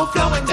overflowing